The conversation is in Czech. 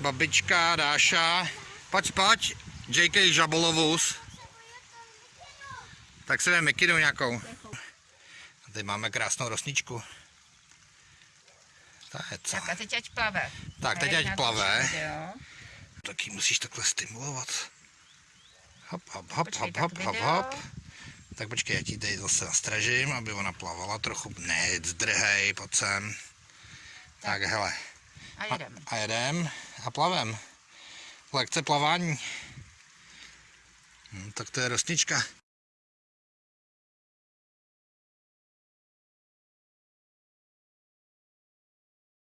babička Dáša. Pojď, pojď, JK Žabolovus. Tak si vem mikinu nějakou. A tady máme krásnou rosničku. Ta je co? Tak a teď ať plave. Tak, teď ať plave. Taky musíš takhle stimulovat. Hop, hop, hop, Počkej, hop, tak hop, hop, hop. Tak počkej, já ti tady zase nastražím, aby ona plavala trochu. Ne, zdrhej, pojď sem. Tak, hele. A jedem. A jedem a plavem. Lekce plavání. Hm, tak to je rostnička.